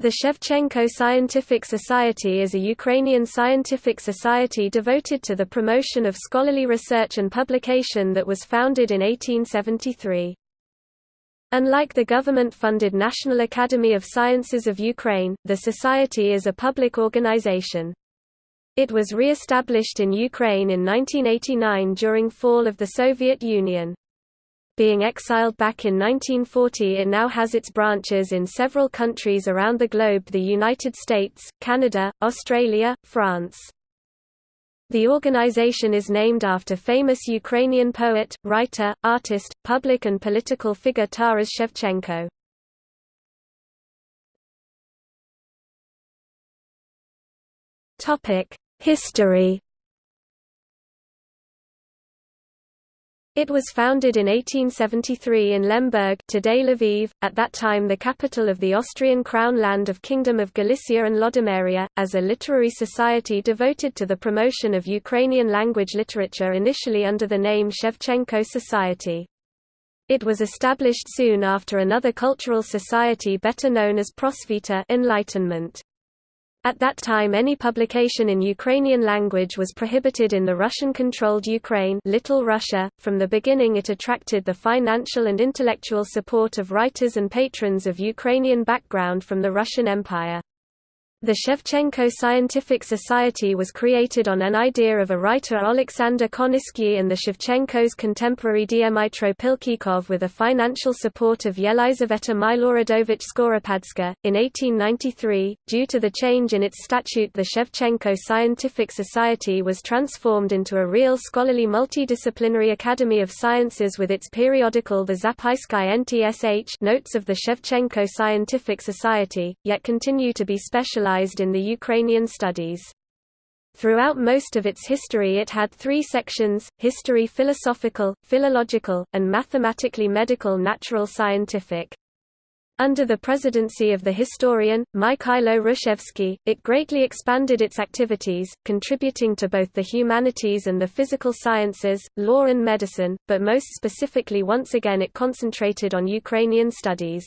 The Shevchenko Scientific Society is a Ukrainian scientific society devoted to the promotion of scholarly research and publication that was founded in 1873. Unlike the government-funded National Academy of Sciences of Ukraine, the society is a public organization. It was re-established in Ukraine in 1989 during fall of the Soviet Union being exiled back in 1940 it now has its branches in several countries around the globe the United States, Canada, Australia, France. The organization is named after famous Ukrainian poet, writer, artist, public and political figure Taras Shevchenko. History It was founded in 1873 in Lemberg today Lviv, at that time the capital of the Austrian crown land of Kingdom of Galicia and Lodomeria, as a literary society devoted to the promotion of Ukrainian language literature initially under the name Shevchenko Society. It was established soon after another cultural society better known as Prosvita Enlightenment. At that time any publication in Ukrainian language was prohibited in the Russian-controlled Ukraine Little Russia. .From the beginning it attracted the financial and intellectual support of writers and patrons of Ukrainian background from the Russian Empire. The Shevchenko Scientific Society was created on an idea of a writer Alexander Koniskiy and the Shevchenko's contemporary Dmytro Pylchykov with a financial support of Yelizaveta Miloradovich Skoropadska. In 1893, due to the change in its statute the Shevchenko Scientific Society was transformed into a real scholarly multidisciplinary academy of sciences with its periodical The Zapisky NTSH Notes of the Shevchenko Scientific Society, yet continue to be specialized in the Ukrainian studies. Throughout most of its history it had three sections, history philosophical, philological, and mathematically medical natural scientific. Under the presidency of the historian, Mykhailo Hrushevsky, it greatly expanded its activities, contributing to both the humanities and the physical sciences, law and medicine, but most specifically once again it concentrated on Ukrainian studies.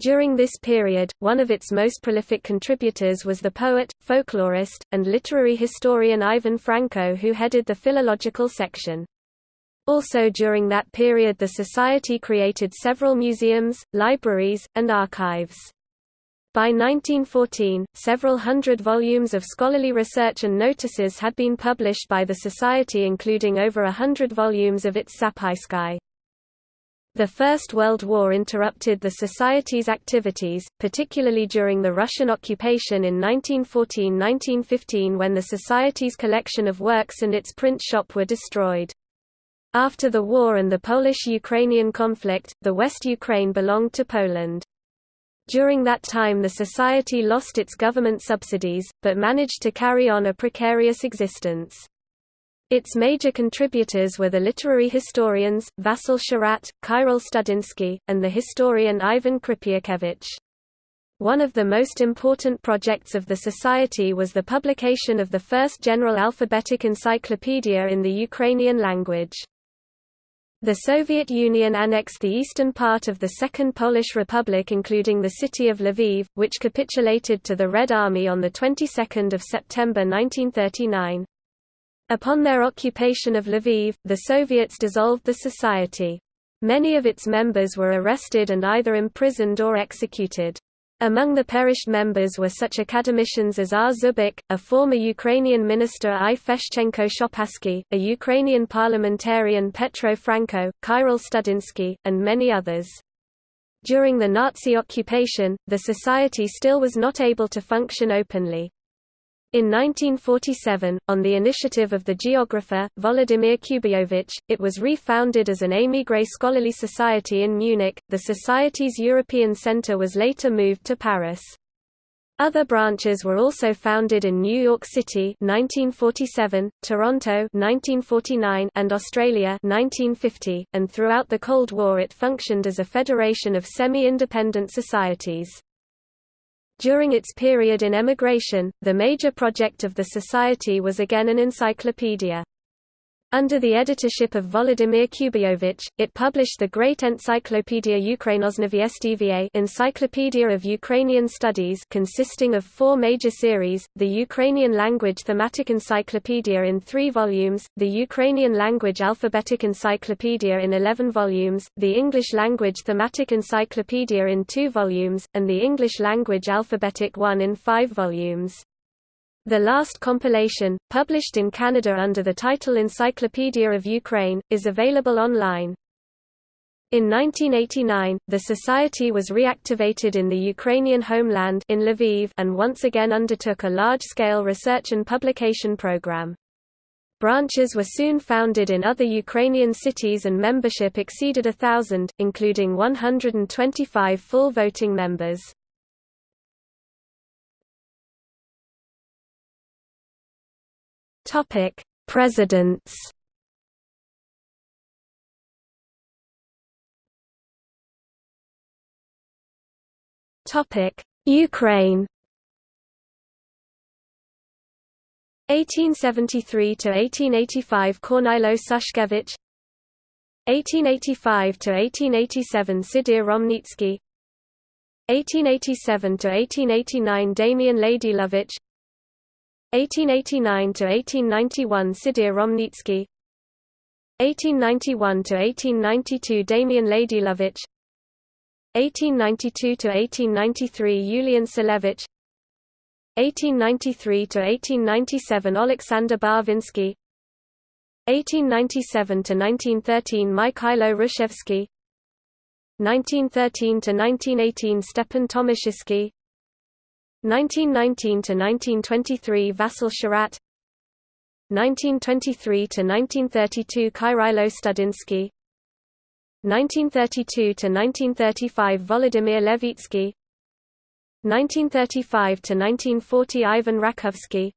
During this period, one of its most prolific contributors was the poet, folklorist, and literary historian Ivan Franko who headed the philological section. Also during that period the Society created several museums, libraries, and archives. By 1914, several hundred volumes of scholarly research and notices had been published by the Society including over a hundred volumes of its Zapisky. The First World War interrupted the Society's activities, particularly during the Russian occupation in 1914–1915 when the Society's collection of works and its print shop were destroyed. After the war and the Polish-Ukrainian conflict, the West Ukraine belonged to Poland. During that time the Society lost its government subsidies, but managed to carry on a precarious existence. Its major contributors were the literary historians, Vasil Shchurat, Kyril Studinsky, and the historian Ivan Krypiakevich. One of the most important projects of the Society was the publication of the first general alphabetic encyclopedia in the Ukrainian language. The Soviet Union annexed the eastern part of the Second Polish Republic including the city of Lviv, which capitulated to the Red Army on the 22nd of September 1939. Upon their occupation of Lviv, the Soviets dissolved the society. Many of its members were arrested and either imprisoned or executed. Among the perished members were such academicians as R. Zubik, a former Ukrainian minister I. Feshchenko Shopasky, a Ukrainian parliamentarian Petro Franko, Kyril Studinsky, and many others. During the Nazi occupation, the society still was not able to function openly. In 1947, on the initiative of the geographer, Volodymyr Kubyovich, it was re-founded as an émigré scholarly society in Munich. The Society's European Centre was later moved to Paris. Other branches were also founded in New York City 1947, Toronto 1949, and Australia 1950, and throughout the Cold War it functioned as a federation of semi-independent societies. During its period in emigration, the major project of the Society was again an encyclopedia. Under the editorship of Volodymyr Kubayovich, it published the Great Encyclopedia Ukrainoznavstva Encyclopedia of Ukrainian Studies consisting of four major series, the Ukrainian Language Thematic Encyclopedia in three volumes, the Ukrainian Language Alphabetic Encyclopedia in 11 volumes, the English Language Thematic Encyclopedia in two volumes, and the English Language Alphabetic one in five volumes. The last compilation, published in Canada under the title Encyclopedia of Ukraine, is available online. In 1989, the society was reactivated in the Ukrainian homeland in Lviv and once again undertook a large-scale research and publication program. Branches were soon founded in other Ukrainian cities and membership exceeded a thousand, including 125 full voting members. Topic: Presidents. Topic: Ukraine. 1873 to 1885 Kornilo Sushkevich 1885 to 1887 Sidir Romnitsky 1887 to 1889 Damian Ladylovich 1889–1891 Sidir Romnitsky. 1891–1892 Damian Ladylovich 1892–1893 Yulian Selevich. 1893–1897 Alexander Barvinsky. 1897–1913 Mikhailo Hrushevsky 1913–1918 Stepan Tomaszewski 1919–1923 Vasil Shchurat 1923–1932 Kyrilo Studinsky 1932–1935 Volodymyr Levitsky 1935–1940 Ivan Rakovsky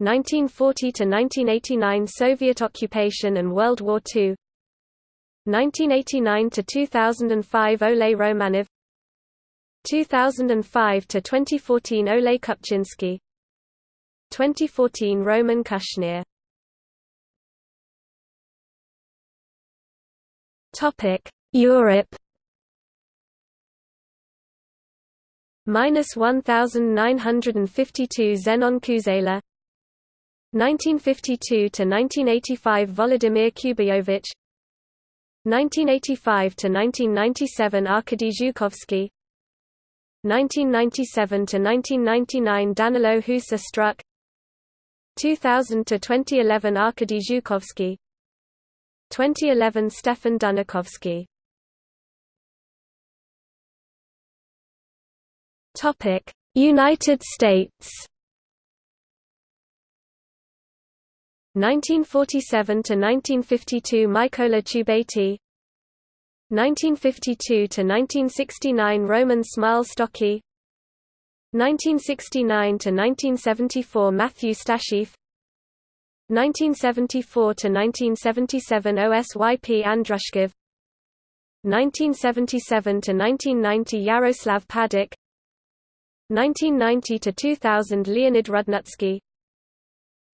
1940–1989 Soviet occupation and World War II 1989–2005 Oleh Romanov 2005 to 2014 Ole Kupchinsky 2014 Roman Kushnir Topic Europe. Minus 1952 Zenon Kuzela. 1952 to 1985 Volodymyr Kubayovich 1985 to 1997 Arkady Zhukovsky 1997 to 1999 Danilo Husar Struk. 2000 to 2011 Arkady Zhukovsky. 2011 Stefan Dunakovsky. Topic United States. 1947 to 1952 Mykola Chubaty 1952–1969 Roman Smal-Stocki 1969–1974 Matthew Stasheff 1974–1977 OSYP Andrushkov 1977–1990 Yaroslav Padokh 1990–2000 Leonid Rudnutsky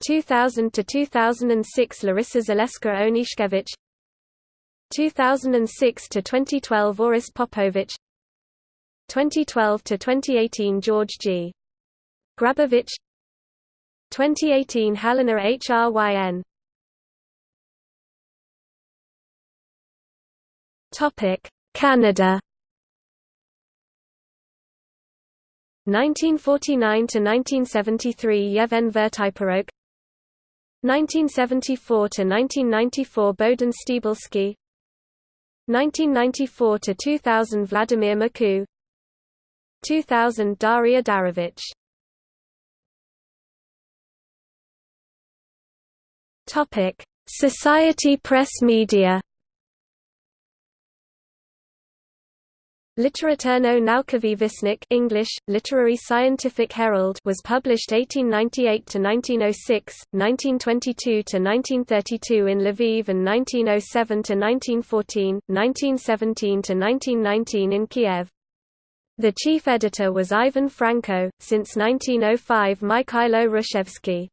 2000–2006 Larissa Zaleska Onishkevich 2006 to 2012 Oris Popovich. 2012 to 2018 George G. Grabowicz. 2018 Helena Hryn Topic Canada. 1949 to 1973 Yevhen Vertaiporok 1974 to 1994 Bohdan Stebelsky 1994 to 2000 Vladimir Maku. 2000 Daria Darovich. Topic Society Press Media Literaturno Naukowy Westnik English, Literary Scientific Herald was published 1898–1906, 1922–1932 in Lviv and 1907–1914, 1917–1919 in Kiev. The chief editor was Ivan Franko, since 1905 Mikhailo Hrushevsky.